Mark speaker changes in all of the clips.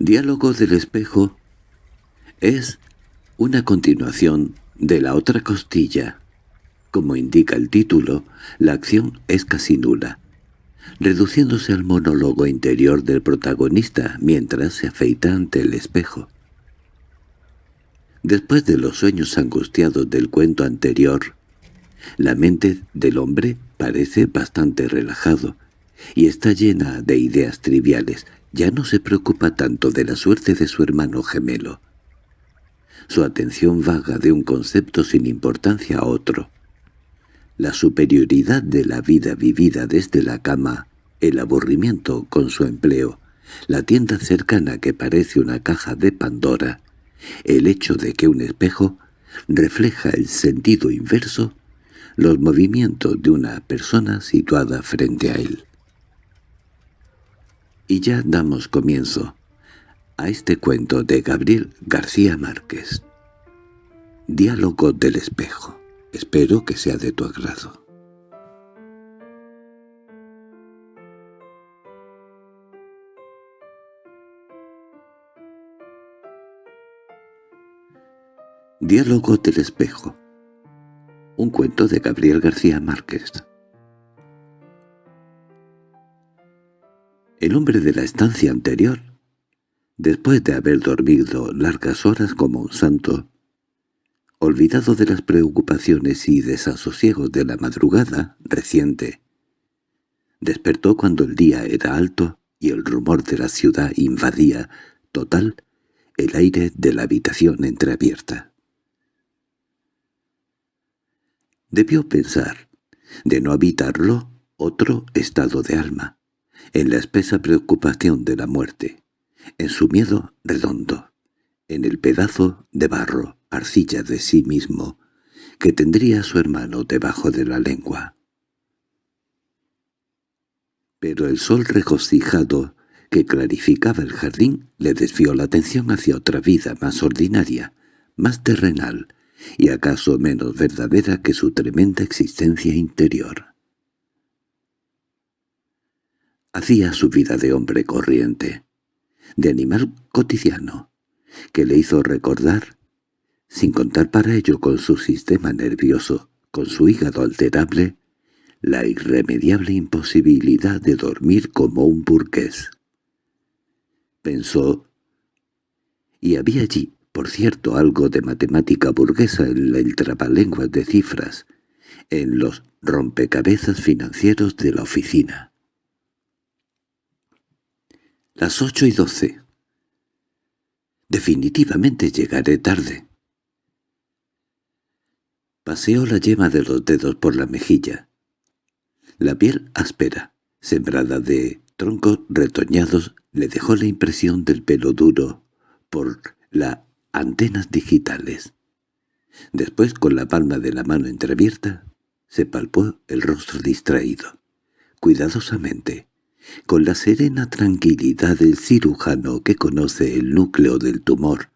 Speaker 1: Diálogo del espejo es una continuación de la otra costilla. Como indica el título, la acción es casi nula, reduciéndose al monólogo interior del protagonista mientras se afeita ante el espejo. Después de los sueños angustiados del cuento anterior, la mente del hombre parece bastante relajado y está llena de ideas triviales. Ya no se preocupa tanto de la suerte de su hermano gemelo. Su atención vaga de un concepto sin importancia a otro. La superioridad de la vida vivida desde la cama, el aburrimiento con su empleo, la tienda cercana que parece una caja de Pandora, el hecho de que un espejo refleja el sentido inverso, los movimientos de una persona situada frente a él. Y ya damos comienzo a este cuento de Gabriel García Márquez. Diálogo del espejo. Espero que sea de tu agrado. Diálogo del espejo. Un cuento de Gabriel García Márquez. El hombre de la estancia anterior, después de haber dormido largas horas como un santo, olvidado de las preocupaciones y desasosiegos de la madrugada reciente, despertó cuando el día era alto y el rumor de la ciudad invadía, total, el aire de la habitación entreabierta. Debió pensar, de no habitarlo, otro estado de alma, en la espesa preocupación de la muerte, en su miedo redondo, en el pedazo de barro, arcilla de sí mismo, que tendría su hermano debajo de la lengua. Pero el sol regocijado que clarificaba el jardín le desvió la atención hacia otra vida más ordinaria, más terrenal, y acaso menos verdadera que su tremenda existencia interior. Hacía su vida de hombre corriente, de animal cotidiano, que le hizo recordar, sin contar para ello con su sistema nervioso, con su hígado alterable, la irremediable imposibilidad de dormir como un burgués. Pensó, y había allí, por cierto, algo de matemática burguesa en el trabalenguas de cifras, en los rompecabezas financieros de la oficina. Las ocho y doce. Definitivamente llegaré tarde. Paseó la yema de los dedos por la mejilla. La piel áspera, sembrada de troncos retoñados, le dejó la impresión del pelo duro por las antenas digitales. Después, con la palma de la mano entreabierta, se palpó el rostro distraído. Cuidadosamente, con la serena tranquilidad del cirujano que conoce el núcleo del tumor,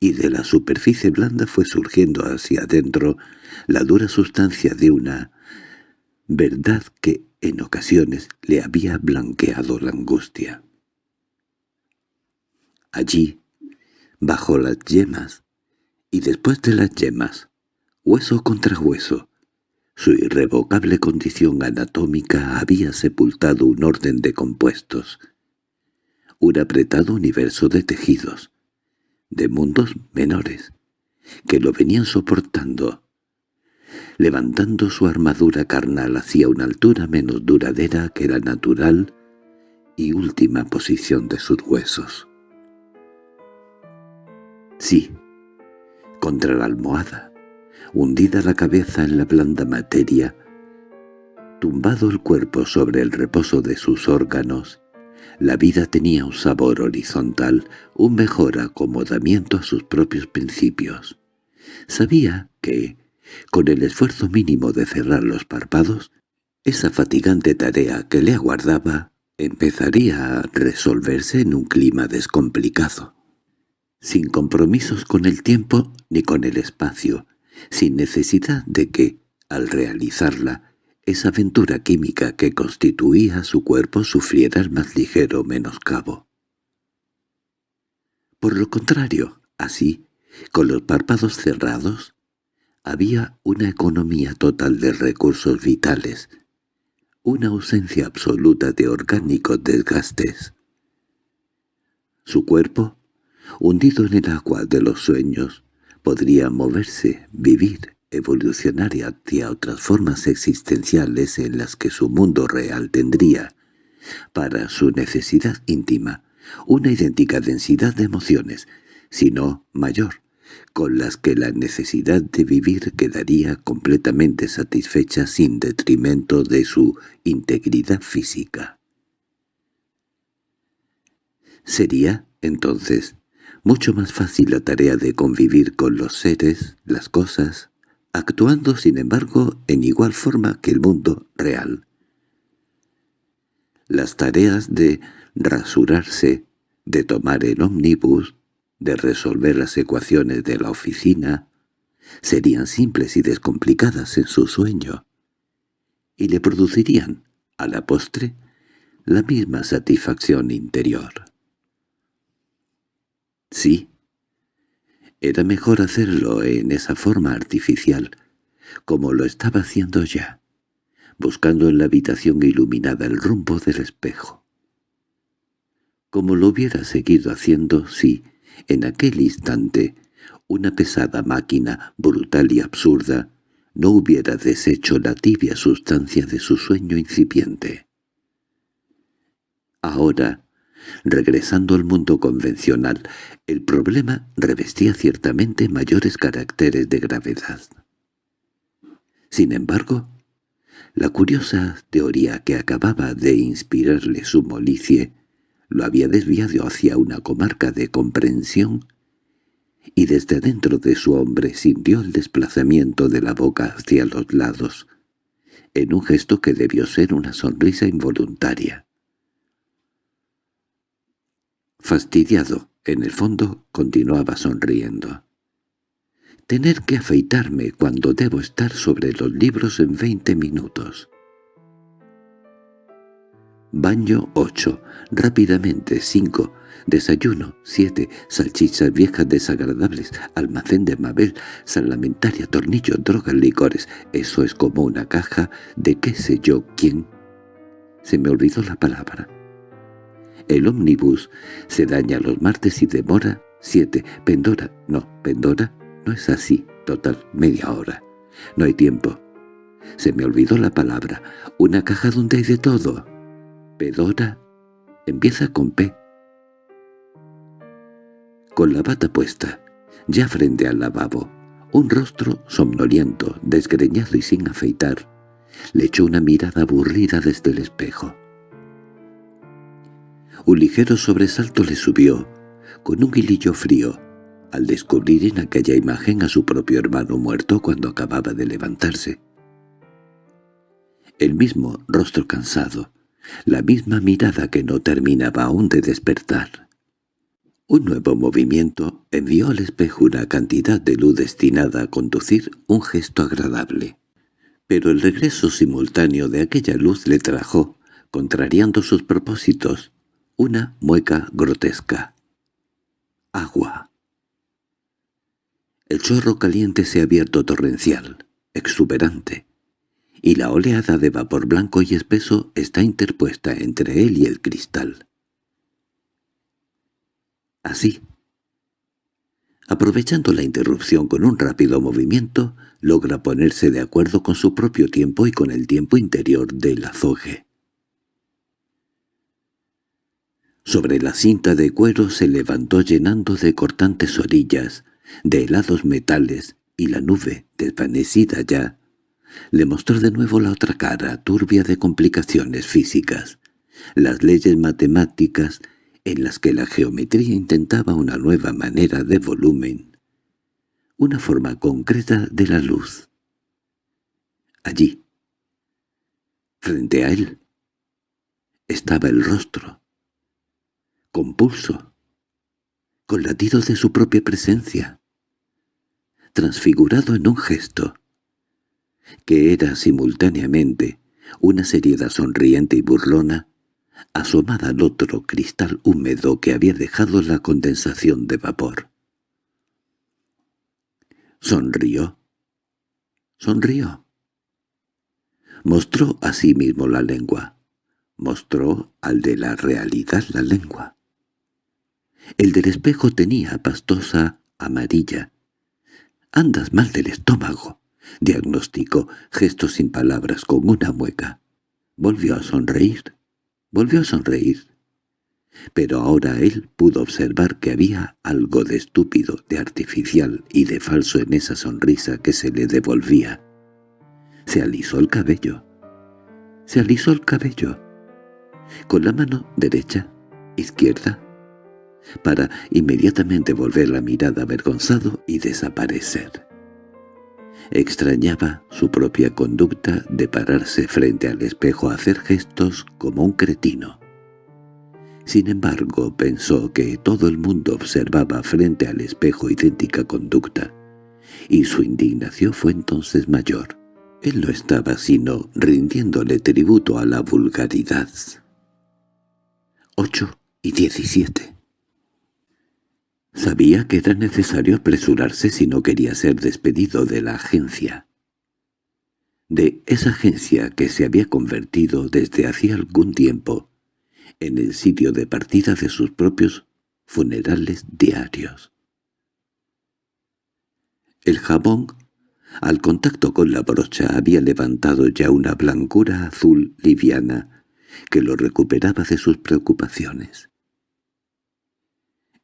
Speaker 1: y de la superficie blanda fue surgiendo hacia adentro la dura sustancia de una verdad que en ocasiones le había blanqueado la angustia. Allí, bajo las yemas, y después de las yemas, hueso contra hueso, su irrevocable condición anatómica había sepultado un orden de compuestos, un apretado universo de tejidos, de mundos menores, que lo venían soportando, levantando su armadura carnal hacia una altura menos duradera que la natural y última posición de sus huesos. Sí, contra la almohada, hundida la cabeza en la blanda materia, tumbado el cuerpo sobre el reposo de sus órganos, la vida tenía un sabor horizontal, un mejor acomodamiento a sus propios principios. Sabía que, con el esfuerzo mínimo de cerrar los párpados, esa fatigante tarea que le aguardaba empezaría a resolverse en un clima descomplicado, sin compromisos con el tiempo ni con el espacio, sin necesidad de que, al realizarla, esa aventura química que constituía su cuerpo sufriera el más ligero menoscabo. Por lo contrario, así, con los párpados cerrados, había una economía total de recursos vitales, una ausencia absoluta de orgánicos desgastes. Su cuerpo, hundido en el agua de los sueños, podría moverse, vivir, evolucionar hacia otras formas existenciales en las que su mundo real tendría, para su necesidad íntima, una idéntica densidad de emociones, sino mayor, con las que la necesidad de vivir quedaría completamente satisfecha sin detrimento de su integridad física. Sería, entonces, mucho más fácil la tarea de convivir con los seres, las cosas, actuando sin embargo en igual forma que el mundo real. Las tareas de rasurarse, de tomar el ómnibus, de resolver las ecuaciones de la oficina, serían simples y descomplicadas en su sueño, y le producirían, a la postre, la misma satisfacción interior. Sí, era mejor hacerlo en esa forma artificial, como lo estaba haciendo ya, buscando en la habitación iluminada el rumbo del espejo. Como lo hubiera seguido haciendo si, en aquel instante, una pesada máquina, brutal y absurda, no hubiera deshecho la tibia sustancia de su sueño incipiente. Ahora, regresando al mundo convencional, el problema revestía ciertamente mayores caracteres de gravedad. Sin embargo, la curiosa teoría que acababa de inspirarle su molicie lo había desviado hacia una comarca de comprensión y desde dentro de su hombre sintió el desplazamiento de la boca hacia los lados, en un gesto que debió ser una sonrisa involuntaria. Fastidiado, en el fondo, continuaba sonriendo. Tener que afeitarme cuando debo estar sobre los libros en veinte minutos. Baño 8, rápidamente 5, desayuno 7, salchichas viejas desagradables, almacén de Mabel, salamentaria, tornillos, drogas, licores. Eso es como una caja de qué sé yo quién. Se me olvidó la palabra. El ómnibus se daña los martes y demora 7. Pendora, no, Pendora no es así, total, media hora. No hay tiempo. Se me olvidó la palabra. Una caja donde hay de todo. Pedora empieza con P. Con la bata puesta, ya frente al lavabo, un rostro somnoliento, desgreñado y sin afeitar, le echó una mirada aburrida desde el espejo. Un ligero sobresalto le subió, con un hilillo frío, al descubrir en aquella imagen a su propio hermano muerto cuando acababa de levantarse. El mismo rostro cansado, la misma mirada que no terminaba aún de despertar. Un nuevo movimiento envió al espejo una cantidad de luz destinada a conducir un gesto agradable. Pero el regreso simultáneo de aquella luz le trajo, contrariando sus propósitos, una mueca grotesca. Agua. El chorro caliente se ha abierto torrencial, exuberante, y la oleada de vapor blanco y espeso está interpuesta entre él y el cristal. Así, aprovechando la interrupción con un rápido movimiento, logra ponerse de acuerdo con su propio tiempo y con el tiempo interior del azogue. Sobre la cinta de cuero se levantó llenando de cortantes orillas, de helados metales, y la nube, desvanecida ya, le mostró de nuevo la otra cara, turbia de complicaciones físicas, las leyes matemáticas en las que la geometría intentaba una nueva manera de volumen, una forma concreta de la luz. Allí, frente a él, estaba el rostro, con pulso, con latidos de su propia presencia, transfigurado en un gesto, que era simultáneamente una seriedad sonriente y burlona, asomada al otro cristal húmedo que había dejado la condensación de vapor. Sonrió. Sonrió. Mostró a sí mismo la lengua. Mostró al de la realidad la lengua. El del espejo tenía pastosa amarilla. «Andas mal del estómago», diagnosticó, gesto sin palabras, con una mueca. Volvió a sonreír. Volvió a sonreír. Pero ahora él pudo observar que había algo de estúpido, de artificial y de falso en esa sonrisa que se le devolvía. Se alisó el cabello. Se alisó el cabello. Con la mano derecha, izquierda, para inmediatamente volver la mirada avergonzado y desaparecer. Extrañaba su propia conducta de pararse frente al espejo a hacer gestos como un cretino. Sin embargo, pensó que todo el mundo observaba frente al espejo idéntica conducta, y su indignación fue entonces mayor. Él no estaba sino rindiéndole tributo a la vulgaridad. 8 y 17 Sabía que era necesario apresurarse si no quería ser despedido de la agencia. De esa agencia que se había convertido desde hacía algún tiempo en el sitio de partida de sus propios funerales diarios. El jabón, al contacto con la brocha, había levantado ya una blancura azul liviana que lo recuperaba de sus preocupaciones.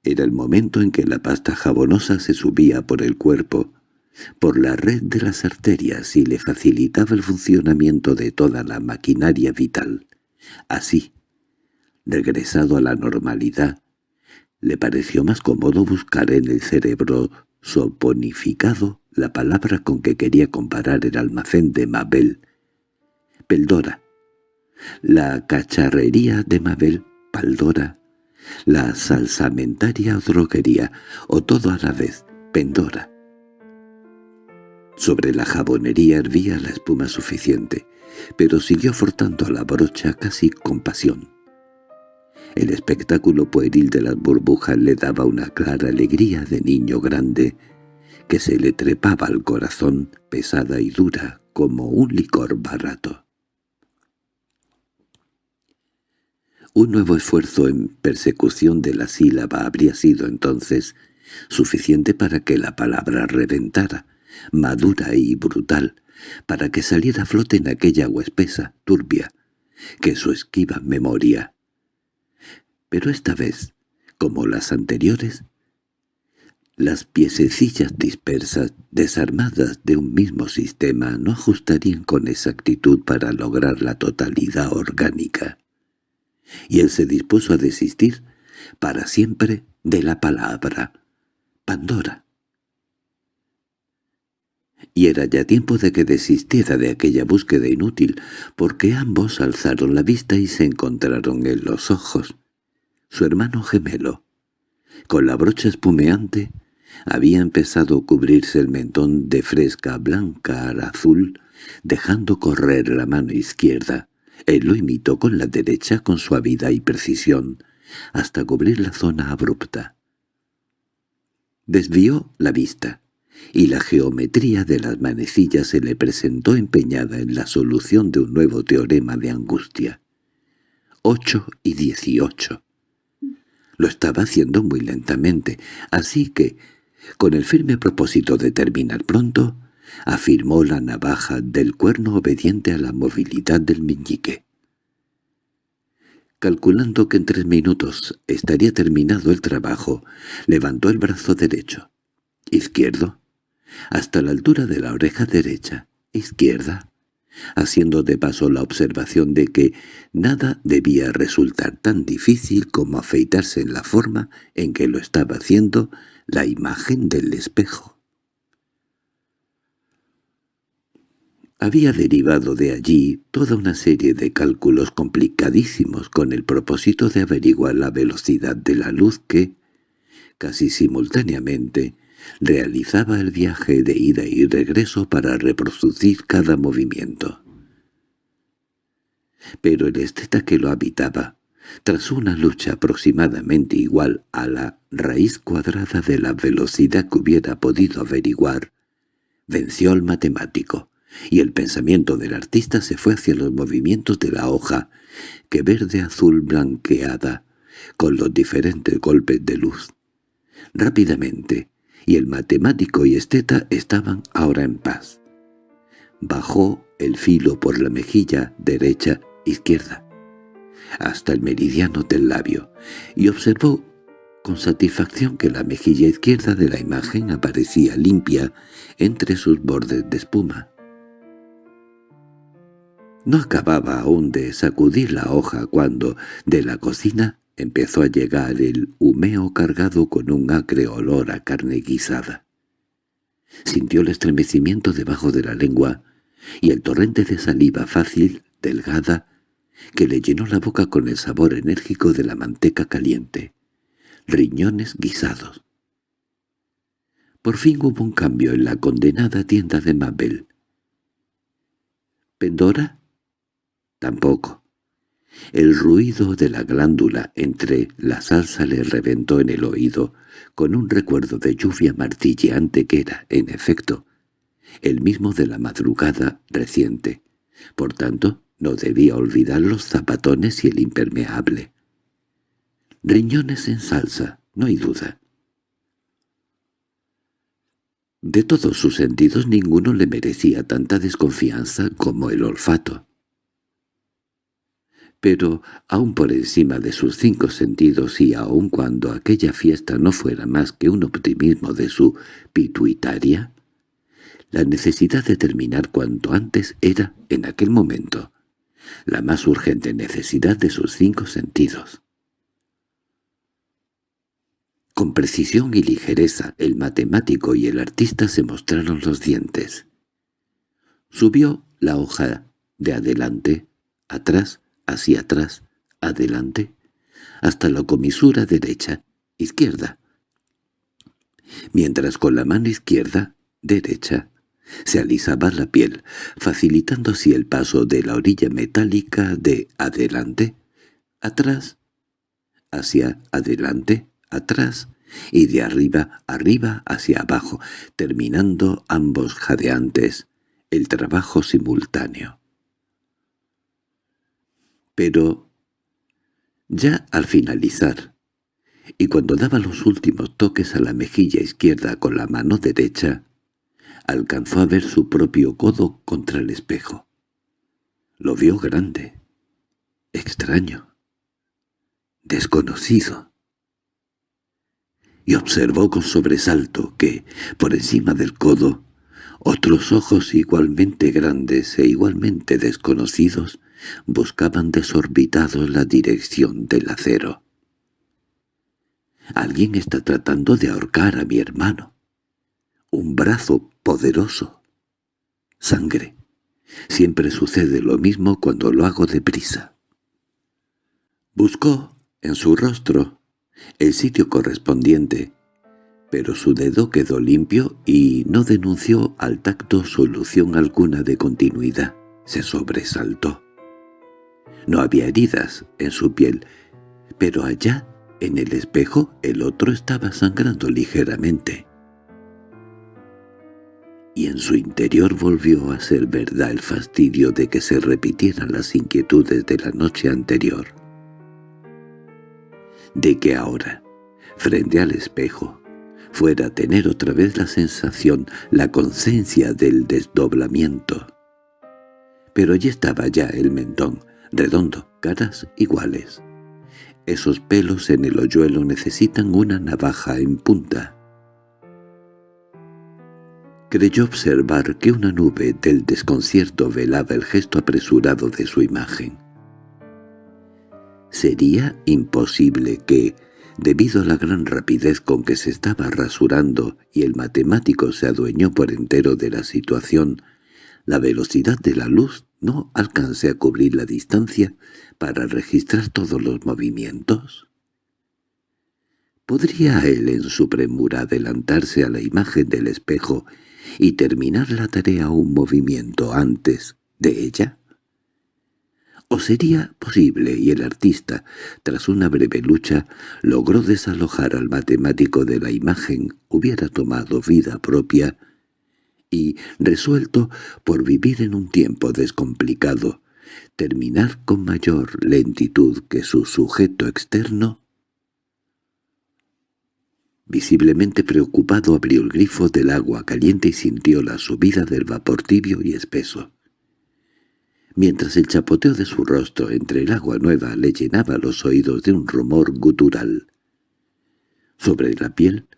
Speaker 1: Era el momento en que la pasta jabonosa se subía por el cuerpo, por la red de las arterias y le facilitaba el funcionamiento de toda la maquinaria vital. Así, regresado a la normalidad, le pareció más cómodo buscar en el cerebro soponificado la palabra con que quería comparar el almacén de Mabel. Peldora. La cacharrería de Mabel, Paldora, la salsamentaria droguería, o todo a la vez, Pendora. Sobre la jabonería hervía la espuma suficiente, pero siguió frotando la brocha casi con pasión. El espectáculo pueril de las burbujas le daba una clara alegría de niño grande que se le trepaba al corazón pesada y dura como un licor barato. Un nuevo esfuerzo en persecución de la sílaba habría sido entonces suficiente para que la palabra reventara, madura y brutal, para que saliera a flote en aquella agua espesa, turbia, que su esquiva memoria. Pero esta vez, como las anteriores, las piececillas dispersas, desarmadas de un mismo sistema, no ajustarían con exactitud para lograr la totalidad orgánica y él se dispuso a desistir para siempre de la palabra Pandora. Y era ya tiempo de que desistiera de aquella búsqueda inútil, porque ambos alzaron la vista y se encontraron en los ojos. Su hermano gemelo, con la brocha espumeante, había empezado a cubrirse el mentón de fresca blanca al azul, dejando correr la mano izquierda. Él lo imitó con la derecha con suavidad y precisión, hasta cubrir la zona abrupta. Desvió la vista, y la geometría de las manecillas se le presentó empeñada en la solución de un nuevo teorema de angustia. Ocho y dieciocho. Lo estaba haciendo muy lentamente, así que, con el firme propósito de terminar pronto, afirmó la navaja del cuerno obediente a la movilidad del meñique. Calculando que en tres minutos estaría terminado el trabajo, levantó el brazo derecho, izquierdo, hasta la altura de la oreja derecha, izquierda, haciendo de paso la observación de que nada debía resultar tan difícil como afeitarse en la forma en que lo estaba haciendo la imagen del espejo. Había derivado de allí toda una serie de cálculos complicadísimos con el propósito de averiguar la velocidad de la luz que, casi simultáneamente, realizaba el viaje de ida y regreso para reproducir cada movimiento. Pero el esteta que lo habitaba, tras una lucha aproximadamente igual a la raíz cuadrada de la velocidad que hubiera podido averiguar, venció al matemático, y el pensamiento del artista se fue hacia los movimientos de la hoja, que verde-azul blanqueada, con los diferentes golpes de luz. Rápidamente, y el matemático y esteta estaban ahora en paz. Bajó el filo por la mejilla derecha-izquierda, hasta el meridiano del labio, y observó con satisfacción que la mejilla izquierda de la imagen aparecía limpia entre sus bordes de espuma. No acababa aún de sacudir la hoja cuando, de la cocina, empezó a llegar el humeo cargado con un acre olor a carne guisada. Sintió el estremecimiento debajo de la lengua y el torrente de saliva fácil, delgada, que le llenó la boca con el sabor enérgico de la manteca caliente. Riñones guisados. Por fin hubo un cambio en la condenada tienda de Mabel. ¿Pendora? Tampoco. El ruido de la glándula entre la salsa le reventó en el oído con un recuerdo de lluvia martilleante que era, en efecto, el mismo de la madrugada reciente. Por tanto, no debía olvidar los zapatones y el impermeable. Riñones en salsa, no hay duda. De todos sus sentidos ninguno le merecía tanta desconfianza como el olfato pero aun por encima de sus cinco sentidos y aun cuando aquella fiesta no fuera más que un optimismo de su pituitaria, la necesidad de terminar cuanto antes era, en aquel momento, la más urgente necesidad de sus cinco sentidos. Con precisión y ligereza el matemático y el artista se mostraron los dientes. Subió la hoja de adelante, atrás, hacia atrás, adelante, hasta la comisura derecha, izquierda. Mientras con la mano izquierda, derecha, se alisaba la piel, facilitando así el paso de la orilla metálica de adelante, atrás, hacia adelante, atrás, y de arriba arriba hacia abajo, terminando ambos jadeantes, el trabajo simultáneo. Pero ya al finalizar, y cuando daba los últimos toques a la mejilla izquierda con la mano derecha, alcanzó a ver su propio codo contra el espejo. Lo vio grande, extraño, desconocido. Y observó con sobresalto que, por encima del codo, otros ojos igualmente grandes e igualmente desconocidos buscaban desorbitados la dirección del acero. «Alguien está tratando de ahorcar a mi hermano. Un brazo poderoso. Sangre. Siempre sucede lo mismo cuando lo hago deprisa». Buscó, en su rostro, el sitio correspondiente, pero su dedo quedó limpio y no denunció al tacto solución alguna de continuidad. Se sobresaltó. No había heridas en su piel, pero allá, en el espejo, el otro estaba sangrando ligeramente. Y en su interior volvió a ser verdad el fastidio de que se repitieran las inquietudes de la noche anterior. De que ahora, frente al espejo, fuera tener otra vez la sensación, la conciencia del desdoblamiento. Pero allí estaba ya el mentón, redondo, caras iguales. Esos pelos en el hoyuelo necesitan una navaja en punta. Creyó observar que una nube del desconcierto velaba el gesto apresurado de su imagen. Sería imposible que, debido a la gran rapidez con que se estaba rasurando y el matemático se adueñó por entero de la situación, la velocidad de la luz no alcance a cubrir la distancia para registrar todos los movimientos? ¿Podría él en su premura adelantarse a la imagen del espejo y terminar la tarea un movimiento antes de ella? ¿O sería posible? Y el artista, tras una breve lucha, logró desalojar al matemático de la imagen, hubiera tomado vida propia y, resuelto por vivir en un tiempo descomplicado, terminar con mayor lentitud que su sujeto externo, Visiblemente preocupado abrió el grifo del agua caliente y sintió la subida del vapor tibio y espeso. Mientras el chapoteo de su rostro entre el agua nueva le llenaba los oídos de un rumor gutural. Sobre la piel,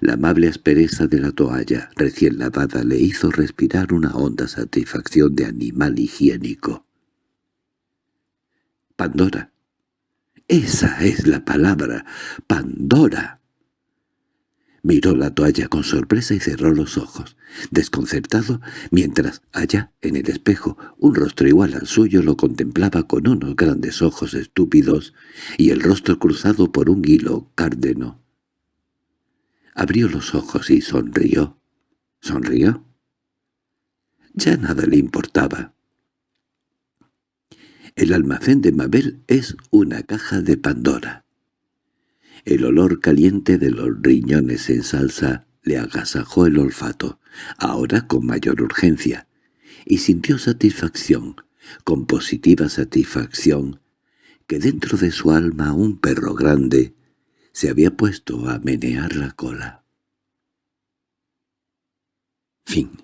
Speaker 1: la amable aspereza de la toalla recién lavada le hizo respirar una honda satisfacción de animal higiénico. Pandora. Esa es la palabra. Pandora. Miró la toalla con sorpresa y cerró los ojos, desconcertado, mientras allá, en el espejo, un rostro igual al suyo lo contemplaba con unos grandes ojos estúpidos y el rostro cruzado por un hilo cárdeno. Abrió los ojos y sonrió. ¿Sonrió? Ya nada le importaba. El almacén de Mabel es una caja de Pandora. El olor caliente de los riñones en salsa le agasajó el olfato, ahora con mayor urgencia, y sintió satisfacción, con positiva satisfacción, que dentro de su alma un perro grande se había puesto a menear la cola. Fin